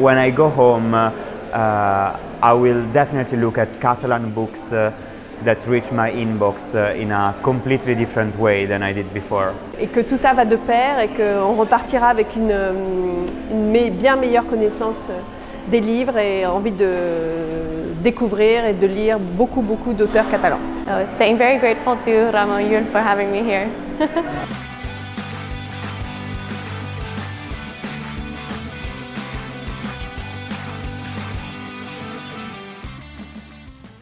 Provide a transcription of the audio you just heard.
when I go home, uh, I will definitely look at Catalan books uh, that reach my inbox uh, in a completely different way than I did before. Et que tout ça va de pair et qu'on repartira avec une, euh, une me bien meilleure connaissance euh, des livres et envie de découvrir et de lire beaucoup beaucoup d'auteurs catalans. Oh, uh, I'm very grateful to Ramon Yul for having me here.